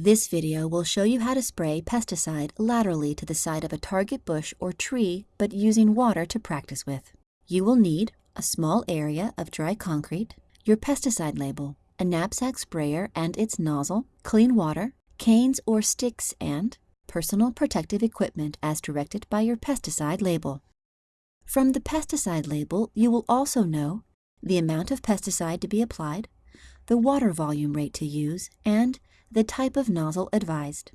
This video will show you how to spray pesticide laterally to the side of a target bush or tree, but using water to practice with. You will need a small area of dry concrete, your pesticide label, a knapsack sprayer and its nozzle, clean water, canes or sticks, and personal protective equipment as directed by your pesticide label. From the pesticide label, you will also know the amount of pesticide to be applied, the water volume rate to use, and the type of nozzle advised.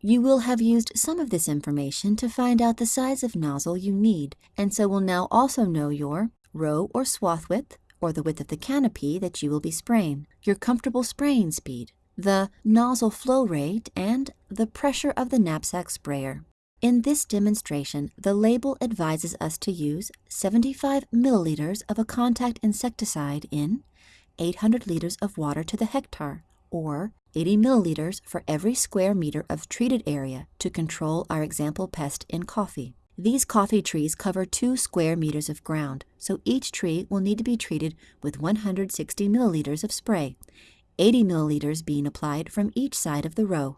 You will have used some of this information to find out the size of nozzle you need, and so will now also know your row or swath width, or the width of the canopy that you will be spraying, your comfortable spraying speed, the nozzle flow rate, and the pressure of the knapsack sprayer. In this demonstration, the label advises us to use 75 milliliters of a contact insecticide in 800 liters of water to the hectare, or 80 milliliters for every square meter of treated area to control our example pest in coffee. These coffee trees cover 2 square meters of ground, so each tree will need to be treated with 160 milliliters of spray, 80 milliliters being applied from each side of the row.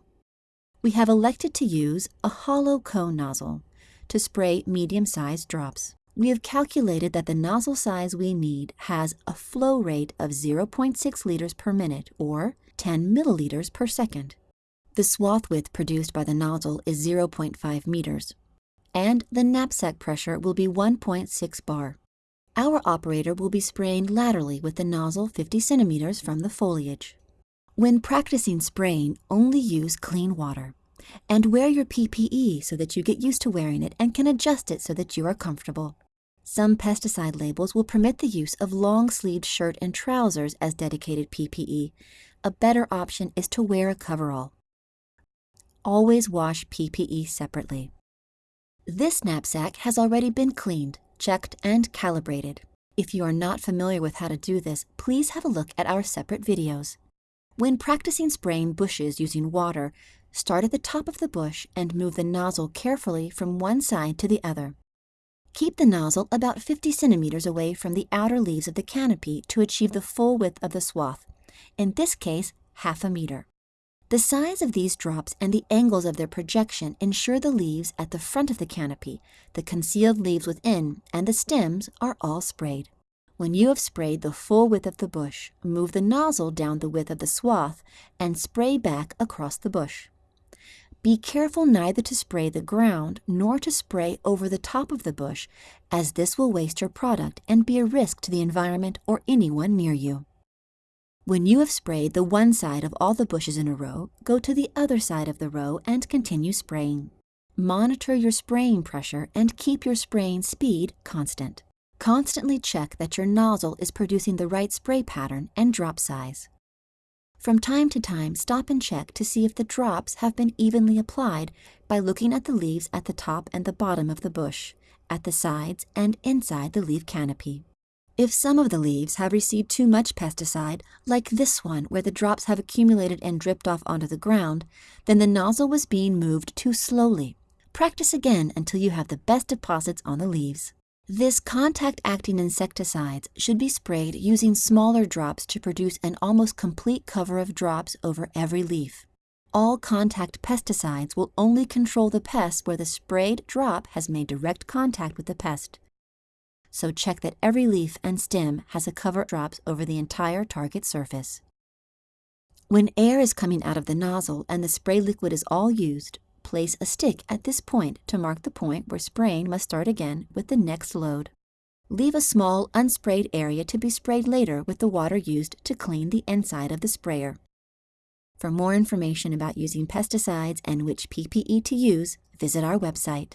We have elected to use a hollow cone nozzle to spray medium-sized drops. We have calculated that the nozzle size we need has a flow rate of 0.6 liters per minute, or 10 milliliters per second. The swath width produced by the nozzle is 0.5 meters, and the knapsack pressure will be 1.6 bar. Our operator will be spraying laterally with the nozzle 50 centimeters from the foliage. When practicing spraying, only use clean water. And wear your PPE so that you get used to wearing it and can adjust it so that you are comfortable. Some pesticide labels will permit the use of long-sleeved shirt and trousers as dedicated PPE. A better option is to wear a coverall. Always wash PPE separately. This knapsack has already been cleaned, checked, and calibrated. If you are not familiar with how to do this, please have a look at our separate videos. When practicing spraying bushes using water, start at the top of the bush and move the nozzle carefully from one side to the other. Keep the nozzle about 50 centimeters away from the outer leaves of the canopy to achieve the full width of the swath, in this case, half a meter. The size of these drops and the angles of their projection ensure the leaves at the front of the canopy, the concealed leaves within, and the stems are all sprayed. When you have sprayed the full width of the bush, move the nozzle down the width of the swath and spray back across the bush. Be careful neither to spray the ground nor to spray over the top of the bush, as this will waste your product and be a risk to the environment or anyone near you. When you have sprayed the one side of all the bushes in a row, go to the other side of the row and continue spraying. Monitor your spraying pressure and keep your spraying speed constant. Constantly check that your nozzle is producing the right spray pattern and drop size. From time to time, stop and check to see if the drops have been evenly applied by looking at the leaves at the top and the bottom of the bush, at the sides and inside the leaf canopy. If some of the leaves have received too much pesticide, like this one where the drops have accumulated and dripped off onto the ground, then the nozzle was being moved too slowly. Practice again until you have the best deposits on the leaves. This contact-acting insecticides should be sprayed using smaller drops to produce an almost complete cover of drops over every leaf. All contact pesticides will only control the pest where the sprayed drop has made direct contact with the pest. So check that every leaf and stem has a cover drops over the entire target surface. When air is coming out of the nozzle and the spray liquid is all used, Place a stick at this point to mark the point where spraying must start again with the next load. Leave a small unsprayed area to be sprayed later with the water used to clean the inside of the sprayer. For more information about using pesticides and which PPE to use, visit our website.